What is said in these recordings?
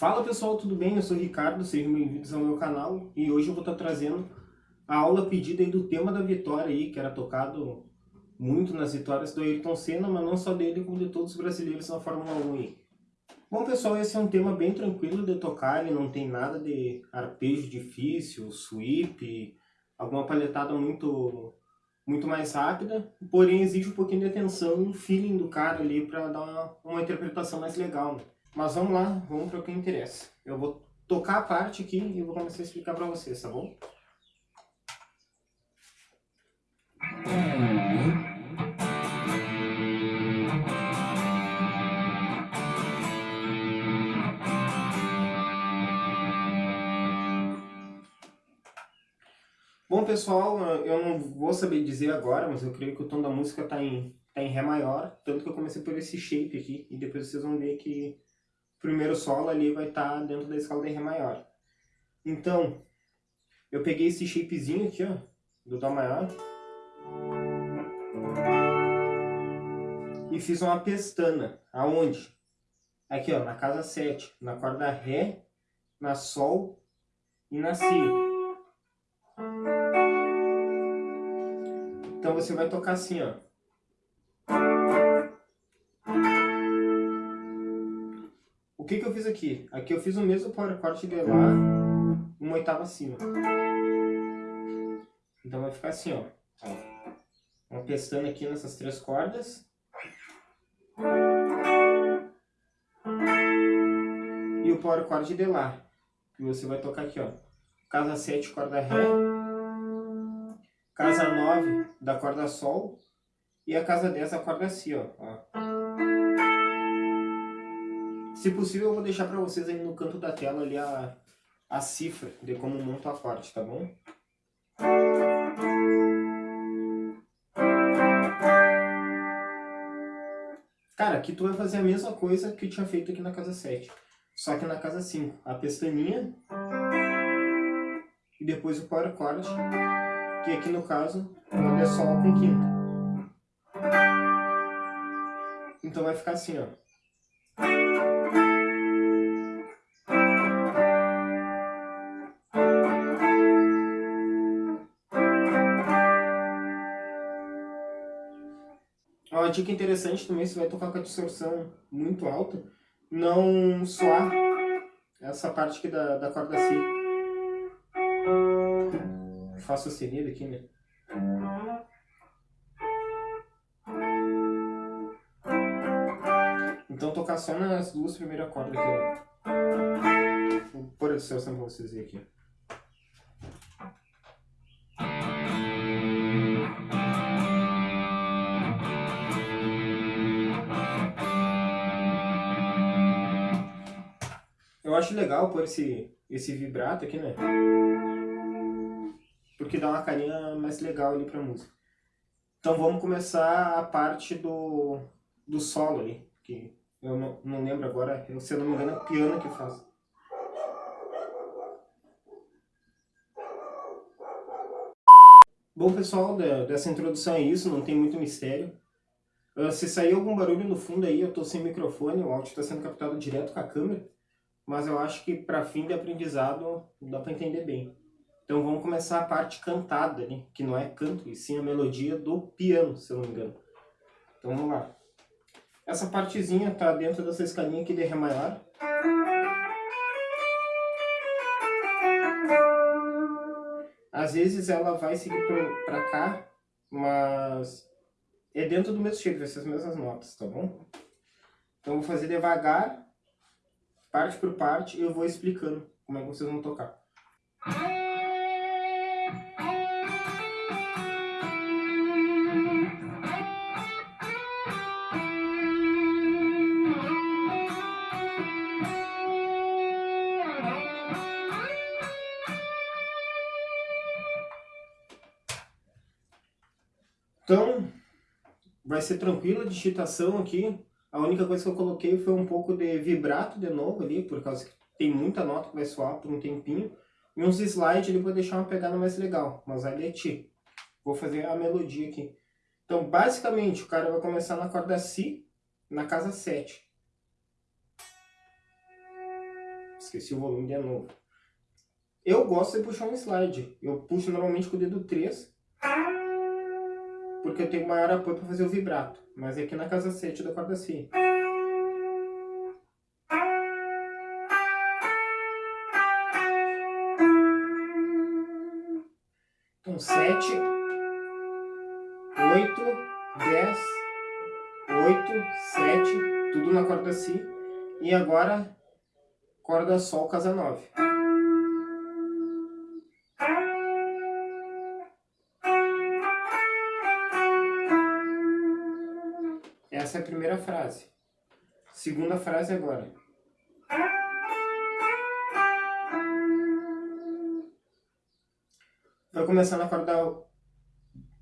Fala pessoal, tudo bem? Eu sou o Ricardo, sejam bem-vindos ao meu canal e hoje eu vou estar trazendo a aula pedida do tema da vitória aí, que era tocado muito nas vitórias do Ayrton Senna, mas não só dele, como de todos os brasileiros na Fórmula 1 aí. Bom pessoal, esse é um tema bem tranquilo de tocar, ele não tem nada de arpejo difícil, sweep, alguma palhetada muito, muito mais rápida, porém exige um pouquinho de atenção e feeling do cara ali para dar uma, uma interpretação mais legal. Né? Mas vamos lá, vamos para o que interessa. Eu vou tocar a parte aqui e vou começar a explicar para vocês, tá bom? Bom pessoal, eu não vou saber dizer agora, mas eu creio que o tom da música está em, tá em Ré maior, tanto que eu comecei por esse shape aqui, e depois vocês vão ver que primeiro solo ali vai estar tá dentro da escala de Ré maior. Então, eu peguei esse shapezinho aqui, ó, do Dó maior. E fiz uma pestana. Aonde? Aqui, ó, na casa 7, na corda Ré, na Sol e na Si. Então você vai tocar assim, ó. Que, que eu fiz aqui? Aqui eu fiz o mesmo chord de Lá, uma oitava acima. Então vai ficar assim, ó. Pestana aqui nessas três cordas. E o power chord de Lá. Que você vai tocar aqui, ó. Casa 7, corda Ré. Casa 9 da corda Sol. E a casa 10 da corda Si, ó. ó. Se possível, eu vou deixar para vocês aí no canto da tela ali a, a cifra de como monto a parte, tá bom? Cara, aqui tu vai fazer a mesma coisa que eu tinha feito aqui na casa 7. Só que na casa 5. A pestaninha. E depois o power chord. Que aqui no caso é Sol com quinta. Então vai ficar assim, ó. Uma dica interessante também, se vai tocar com a distorção muito alta, não soar essa parte aqui da, da corda Si. Fá sustenido aqui, né? Então tocar só nas duas primeiras cordas aqui. Vou pôr a distorção pra vocês verem aqui. Acho legal pôr esse, esse vibrato aqui, né? Porque dá uma carinha mais legal ali pra música. Então vamos começar a parte do, do solo ali. Que eu não, não lembro agora, eu, se eu não me engano é piano que faz. Bom pessoal, dessa introdução é isso, não tem muito mistério. Ah, se sair algum barulho no fundo aí, eu estou sem microfone, o áudio está sendo captado direto com a câmera mas eu acho que para fim de aprendizado dá para entender bem. Então vamos começar a parte cantada, né? que não é canto, e sim a melodia do piano, se eu não me engano. Então vamos lá. Essa partezinha está dentro dessa escalinha aqui de Ré maior. Às vezes ela vai seguir para cá, mas é dentro do mesmo jeito, essas mesmas notas, tá bom? Então vou fazer devagar parte por parte, eu vou explicando como é que vocês vão tocar. Então, vai ser tranquila a digitação aqui, a única coisa que eu coloquei foi um pouco de vibrato de novo ali, por causa que tem muita nota que vai soar por um tempinho. E uns slides ali para deixar uma pegada mais legal, mas ali é ti. Vou fazer a melodia aqui. Então, basicamente, o cara vai começar na corda Si, na casa 7. esqueci o volume de novo. Eu gosto de puxar um slide. Eu puxo normalmente com o dedo 3, porque eu tenho maior apoio para fazer o vibrato. Mas é aqui na casa 7 da corda Si. Então, 7, 8, 10, 8, 7, tudo na corda Si. E agora, corda Sol, casa 9. Essa é a primeira frase. Segunda frase agora. Vai começar na corda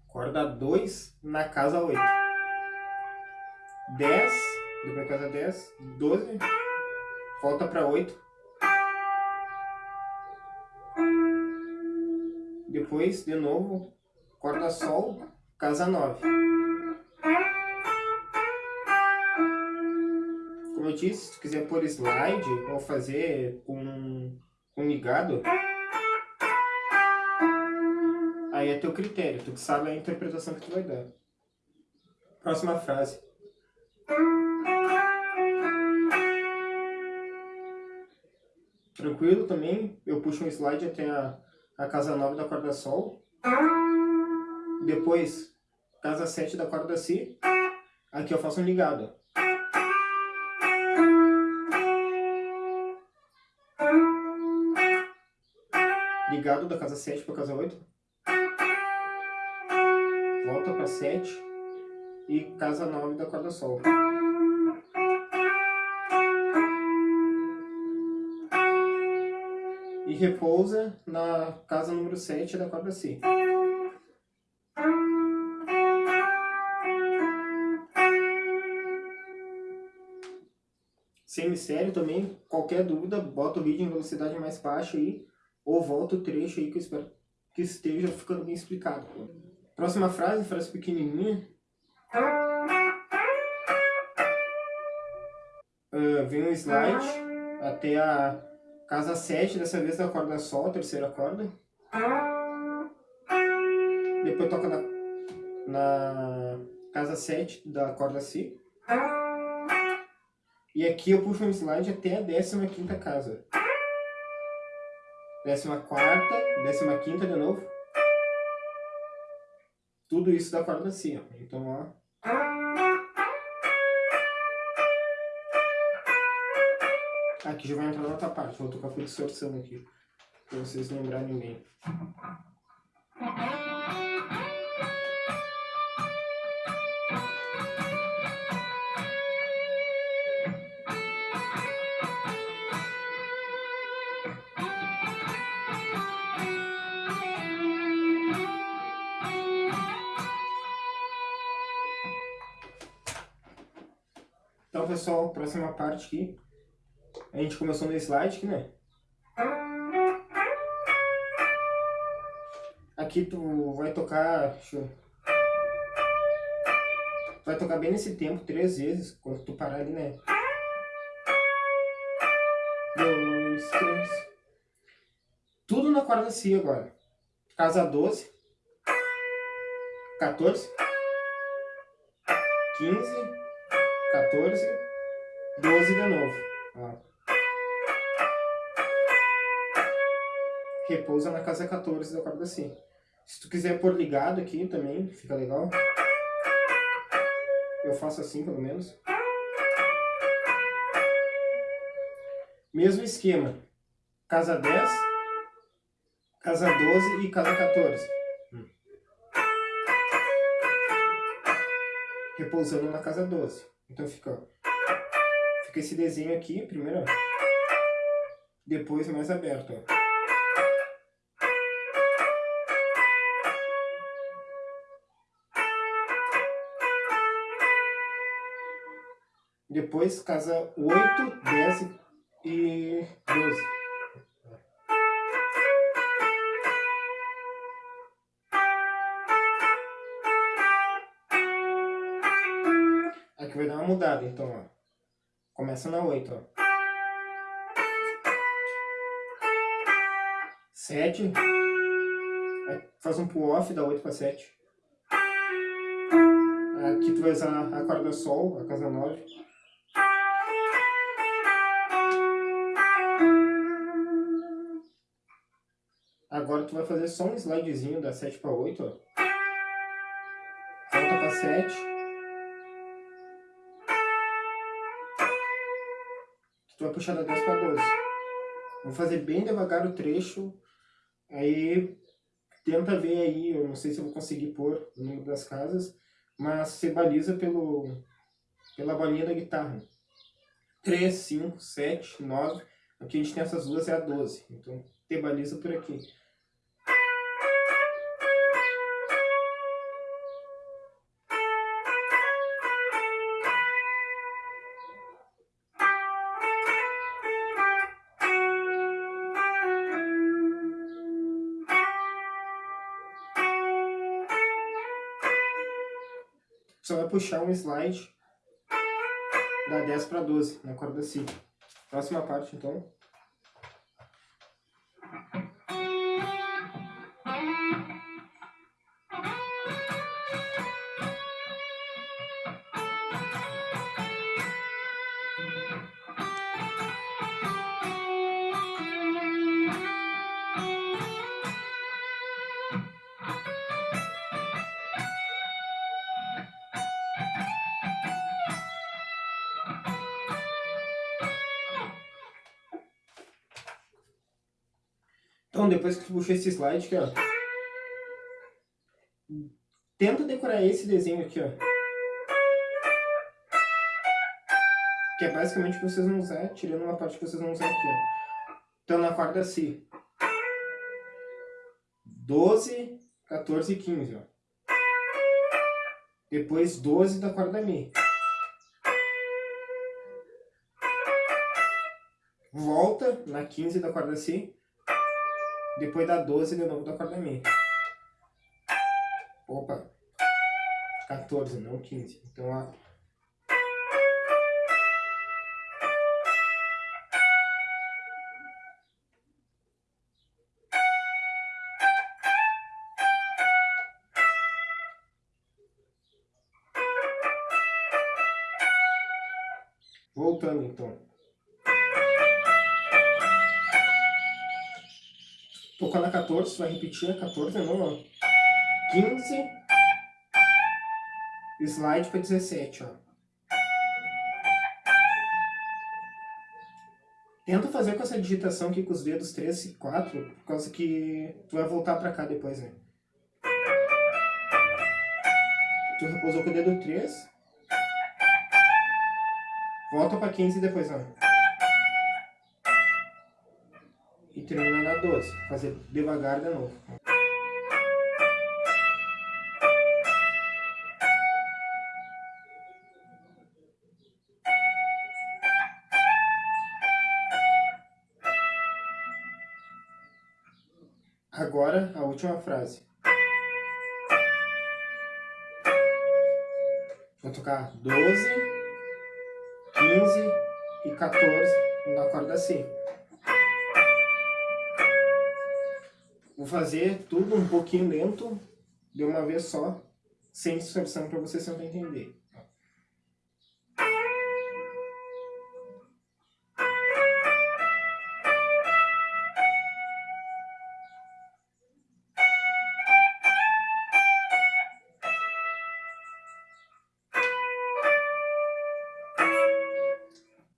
corda 2 na casa 8. 10, depois casa 10, 12, volta para 8. Depois, de novo, corda sol, casa 9. Disse, se tu quiser pôr slide ou fazer com, com ligado, aí é teu critério, tu que sabe a interpretação que tu vai dar. Próxima frase. Tranquilo também, eu puxo um slide até a, a casa 9 da corda Sol. Depois, casa 7 da corda Si. Aqui eu faço um ligado. Ligado da casa 7 para casa 8. Volta para 7. E casa 9 da corda Sol. e repousa na casa número 7 da corda Si. Sem mistério também, qualquer dúvida, bota o vídeo em velocidade mais baixa aí, ou volta o trecho aí que eu espero que esteja ficando bem explicado. Próxima frase, frase pequenininha. Uh, vem um slide até a Casa 7, dessa vez da corda Sol, terceira corda. Depois toca na, na casa 7 da corda Si. E aqui eu puxo um slide até a 15ª casa. 14ª, 15ª de novo. Tudo isso da corda Si, ó. Então, ó. Aqui já vai entrar na outra parte. Vou tocar com distorção aqui. Pra vocês lembrarem bem. Pessoal, próxima parte aqui a gente começou no slide aqui, né? Aqui tu vai tocar... Vai tocar bem nesse tempo, três vezes, quando tu parar ali, né? Dois, três... Tudo na corda Si agora. Casa 12. 14. 15. 14. 12 de novo. Ó. repousa na casa 14 da corda Si. Se tu quiser pôr ligado aqui também, fica legal. Eu faço assim, pelo menos. Mesmo esquema. Casa 10, casa 12 e casa 14. Repousando na casa 12. Então fica, fica esse desenho aqui, primeiro, depois mais aberto, ó. Depois casa 8, 10 e 12. Aqui vai dar uma mudada, então, ó. Começa na 8, ó. 7. Faz um pull off, dá 8 para 7. Aqui tu vai usar a corda sol, a casa 9. Agora tu vai fazer só um slidezinho da 7 para 8, ó. Volta para 7. Tu vai puxar da 10 para 12. Vou fazer bem devagar o trecho. Aí tenta ver aí, eu não sei se eu vou conseguir pôr o número das casas, mas você baliza pelo, pela bolinha da guitarra. 3, 5, 7, 9. Aqui a gente tem essas duas, é a 12. Então, te baliza por aqui. Puxar um slide da 10 para 12 na corda Si. Próxima parte, então. Então, depois que tu puxou esse slide aqui, ó. Tenta decorar esse desenho aqui, ó. Que é basicamente o que vocês vão usar, tirando uma parte que vocês vão usar aqui, ó. Então, na corda Si. 12, 14 e 15, ó. Depois 12 da corda Mi. Volta na 15 da corda Si. Depois da 12 de novo da corda Mi. Opa. 14, não 15. Então, a... 14, vai repetir a 14 de novo, ó. 15. Slide para 17, ó. Tenta fazer com essa digitação aqui com os dedos 3 e 4, por causa que tu vai voltar pra cá depois, né? Tu repousou com o dedo 3. Volta pra 15 depois, ó. Termina na 12. Fazer devagar de novo. Agora, a última frase. Vou tocar 12, 15 e 14 na corda C. Vou fazer tudo um pouquinho lento, de uma vez só, sem distorção para você sempre entender.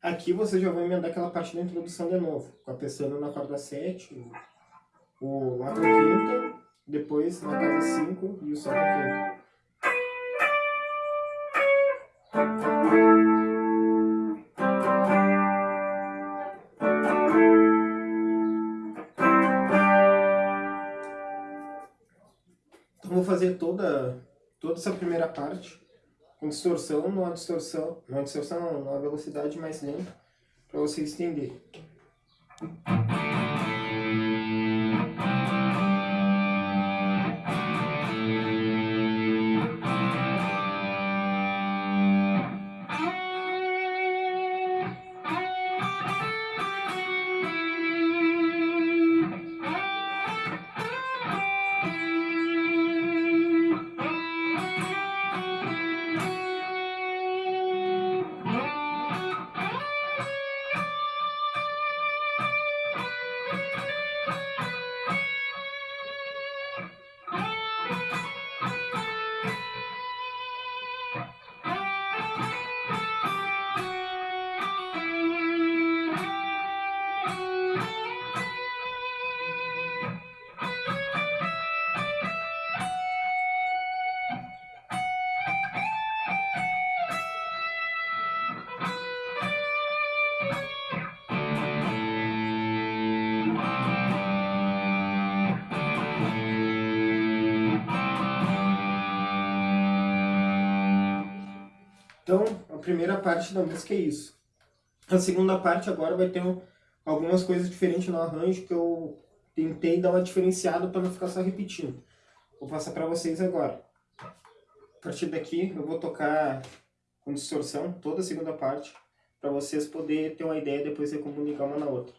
Aqui você já vai emendar aquela parte da introdução de novo, com a pessoa na corda 7, o Lá com quinta, depois na casa 5 e o Sol com quinta. Então vou fazer toda, toda essa primeira parte com distorção, numa distorção, numa distorção numa velocidade mais lenta, para você entender. Primeira parte da música é isso. A segunda parte agora vai ter um, algumas coisas diferentes no arranjo que eu tentei dar uma diferenciada para não ficar só repetindo. Vou passar para vocês agora. A partir daqui eu vou tocar com distorção toda a segunda parte para vocês poderem ter uma ideia depois de comunicar uma na outra.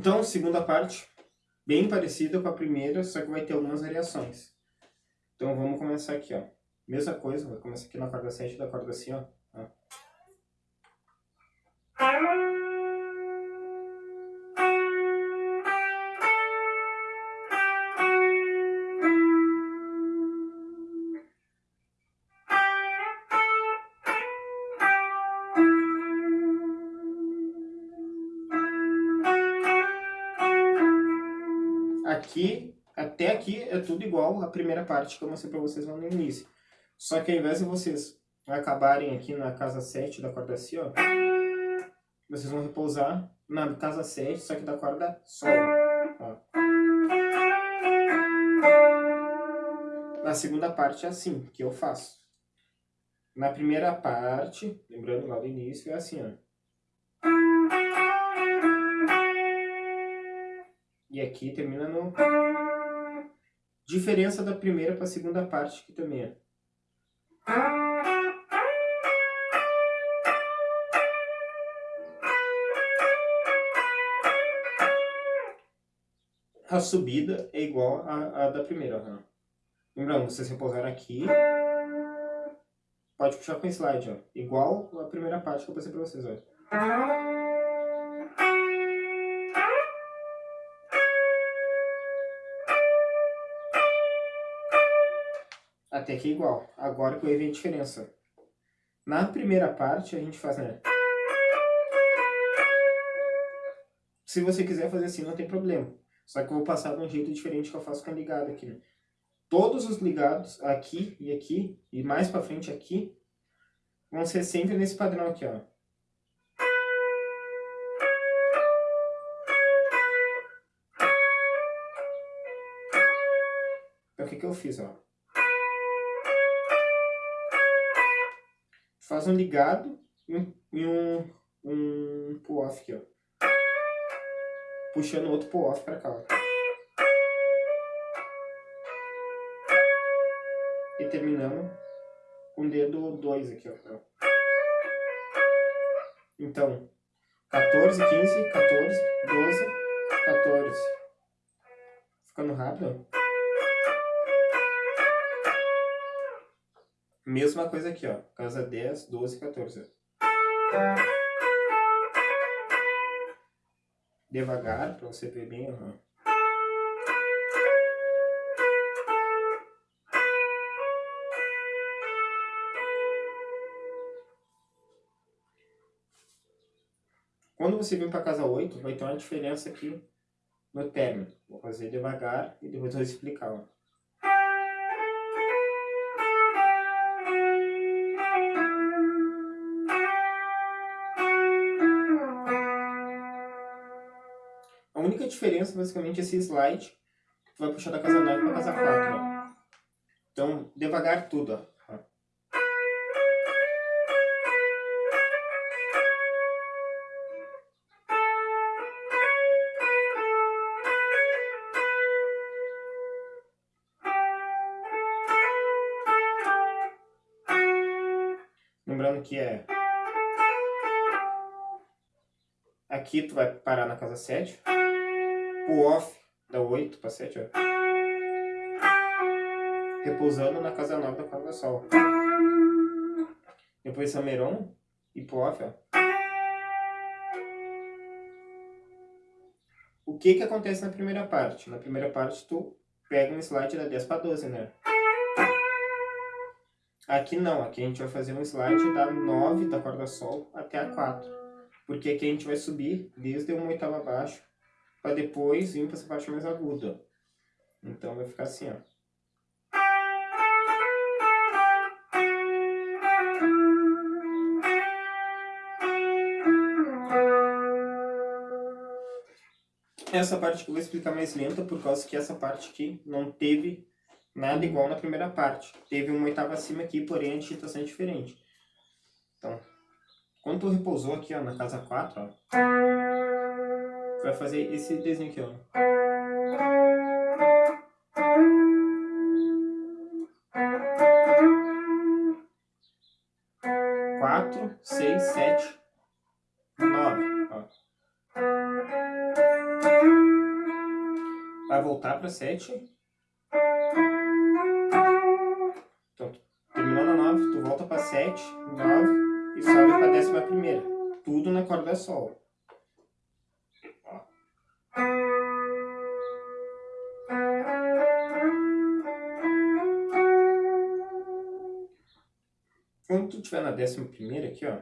Então, segunda parte, bem parecida com a primeira, só que vai ter algumas variações. Então vamos começar aqui, ó. Mesma coisa, vai começar aqui na corda 7 da corda assim, ó. Aqui, até aqui é tudo igual a primeira parte que eu mostrei para vocês lá no início. Só que ao invés de vocês acabarem aqui na casa 7 da corda Si, ó, vocês vão repousar na casa 7, só que da corda Sol. Ó. Na segunda parte é assim que eu faço. Na primeira parte, lembrando lá do início, é assim, ó. E aqui termina no... Diferença da primeira para a segunda parte aqui também é. A subida é igual à da primeira. Né? Lembrando, vocês repousaram aqui. Pode puxar com slide, ó. Igual a primeira parte que eu passei para vocês, ó. Até aqui é igual. Agora que eu ver a diferença. Na primeira parte, a gente faz, né? Se você quiser fazer assim, não tem problema. Só que eu vou passar de um jeito diferente que eu faço com a ligada aqui, né? Todos os ligados, aqui e aqui, e mais pra frente aqui, vão ser sempre nesse padrão aqui, ó. Então, o que que eu fiz, ó? Faz um ligado e um, um, um pull-off aqui, ó. Puxando outro pull-off pra cá, ó. E terminando com o dedo 2 aqui, ó. Então, 14, 15, 14, 12, 14. Ficando rápido, ó. Mesma coisa aqui, ó. Casa 10, 12, 14. Devagar, para você ver bem. Uhum. Quando você vir para casa 8, vai ter uma diferença aqui no término. Vou fazer devagar e depois vou explicar. Ó. diferença basicamente esse slide. Tu vai puxar da casa 9 pra casa 4, ó. Então, devagar tudo, ó. Lembrando que é... Aqui tu vai parar na casa 7. O off da 8 para 7, ó. Repousando na casa 9 da corda sol. Depois Sameron e pro off, ó. O que que acontece na primeira parte? Na primeira parte tu pega um slide da 10 para 12, né? Aqui não, aqui a gente vai fazer um slide da 9 da corda sol até a 4. Porque aqui a gente vai subir desde uma oitava abaixo para depois vir para essa parte mais aguda. Então vai ficar assim, ó. Essa parte que eu vou explicar mais lenta, por causa que essa parte aqui não teve nada igual na primeira parte. Teve uma oitava acima aqui, porém a digitação é diferente. Então, quando tu repousou aqui ó, na casa 4, ó, vai fazer esse desenho aqui, ó. Quatro, seis, sete, nove. Ó. Vai voltar para sete. Então, terminou na nove, tu volta para sete, nove e sobe para décima primeira. Tudo na corda sol. Tu estiver na décima primeira aqui, ó,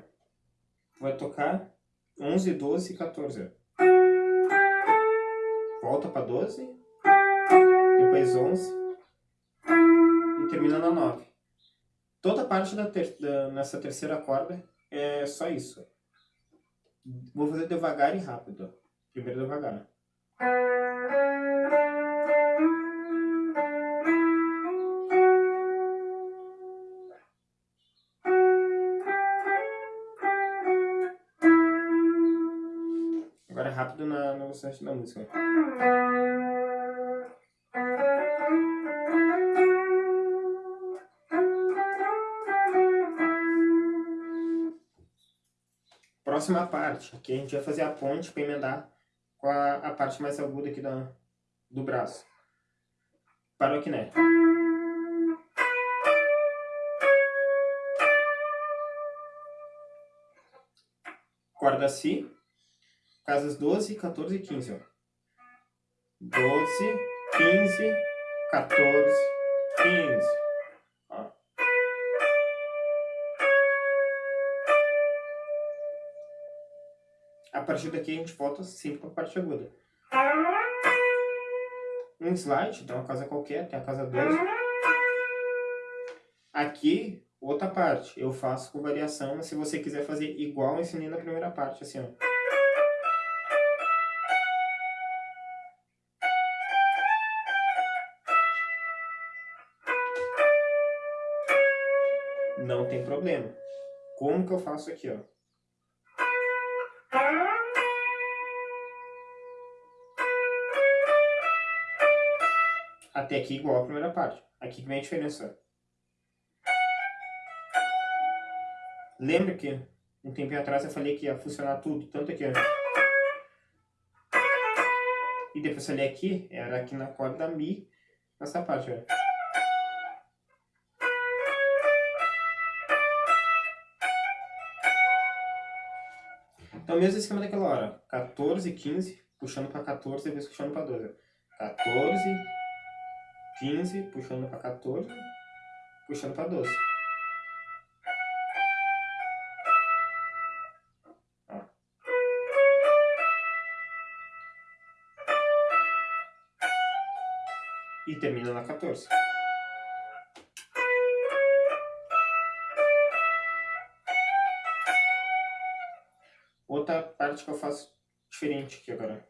vai tocar 11, 12 e 14. Volta para 12, depois 11 e termina na 9. Toda parte da, ter, da nessa terceira corda é só isso. Vou fazer devagar e rápido. Primeiro devagar. Rápido na, na velocidade da música. Próxima parte, aqui a gente vai fazer a ponte para emendar com a, a parte mais aguda aqui da, do braço. Para o quiné. Corda Si, casas 12, 14 e 15. Ó. 12, 15, 14, 15. A partir daqui a gente volta sempre para a parte aguda. Um slide, então uma casa qualquer, tem a casa 12. Aqui, outra parte, eu faço com variação, mas se você quiser fazer igual ensinei na primeira parte, assim, ó. Não tem problema. Como que eu faço aqui, ó? Até aqui igual a primeira parte. Aqui que vem a diferença. Lembra que um tempinho atrás eu falei que ia funcionar tudo, tanto aqui, ó. E depois eu falei aqui, era aqui na corda Mi, nessa parte. Então, mesmo esquema daquela hora. 14, 15, puxando para 14, depois puxando para 12. 14, 15, puxando para 14, puxando para 12. E termina na 14. Outra parte que eu faço diferente aqui agora.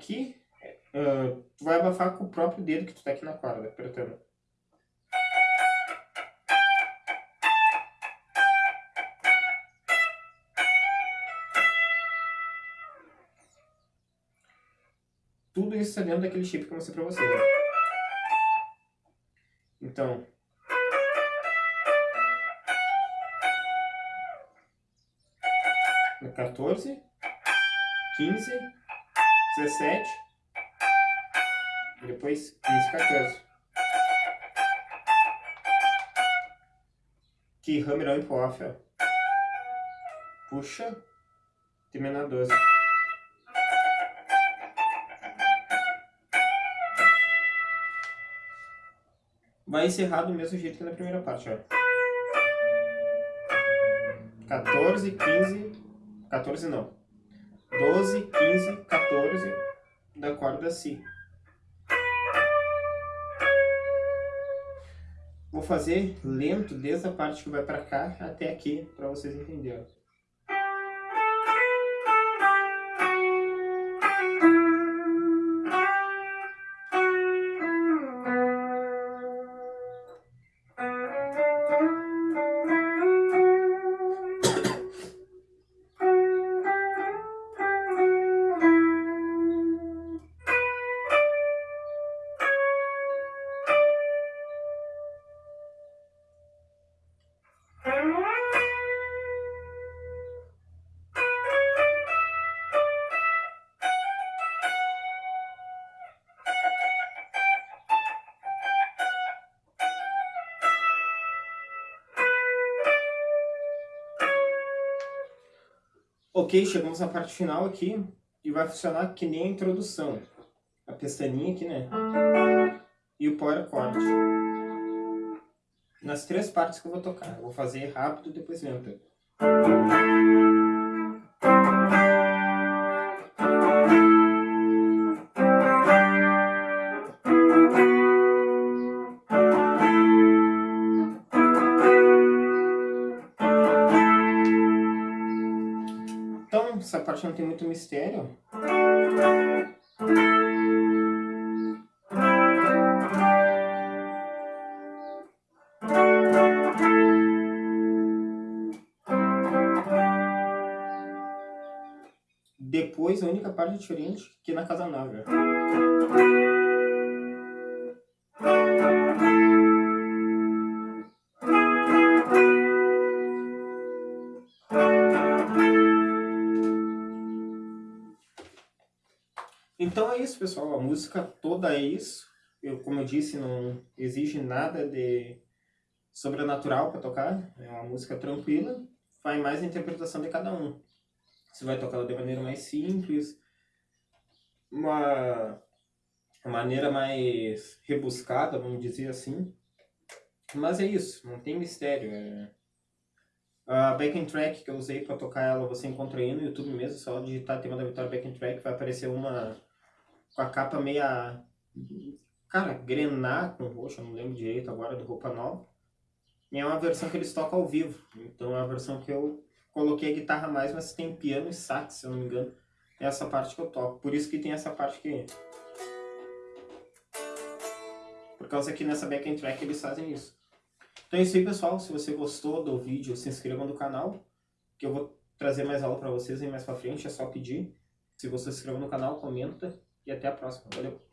aqui, uh, tu vai abafar com o próprio dedo que tu tá aqui na corda, apertando. Tudo isso é dentro daquele chip que eu mostrei pra vocês. Né? Então, no 14, 15, 17, depois 15, 14. Que hammer on ó. Puxa, termina 12. Vai encerrar do mesmo jeito que na primeira parte, ó. 14, 15, 14 não. 12, 15, 14 da corda Si. Vou fazer lento desde a parte que vai para cá até aqui, para vocês entenderem. Ok, chegamos na parte final aqui e vai funcionar que nem a introdução. A pestaninha aqui, né? E o power chord. Nas três partes que eu vou tocar. Vou fazer rápido e depois lento. Mistério. Depois, a única parte diferente que é na casa nova. É isso, pessoal. A música toda é isso. Eu, como eu disse, não exige nada de sobrenatural para tocar. É uma música tranquila. Vai mais a interpretação de cada um. Você vai tocar de maneira mais simples, uma maneira mais rebuscada, vamos dizer assim. Mas é isso, não tem mistério. É... A backing track que eu usei para tocar ela, você encontra aí no YouTube mesmo, só digitar tema da Vitória backing track, vai aparecer uma com a capa meia, cara, grená com roxo, não lembro direito agora, do Roupa Nova. E é uma versão que eles tocam ao vivo, então é uma versão que eu coloquei a guitarra mais, mas tem piano e sax, se eu não me engano. É essa parte que eu toco, por isso que tem essa parte aqui. Por causa que nessa backing track eles fazem isso. Então é isso aí, pessoal. Se você gostou do vídeo, se inscreva no canal, que eu vou trazer mais aula para vocês aí mais para frente, é só pedir. Se você se inscreveu no canal, comenta e até a próxima. Valeu!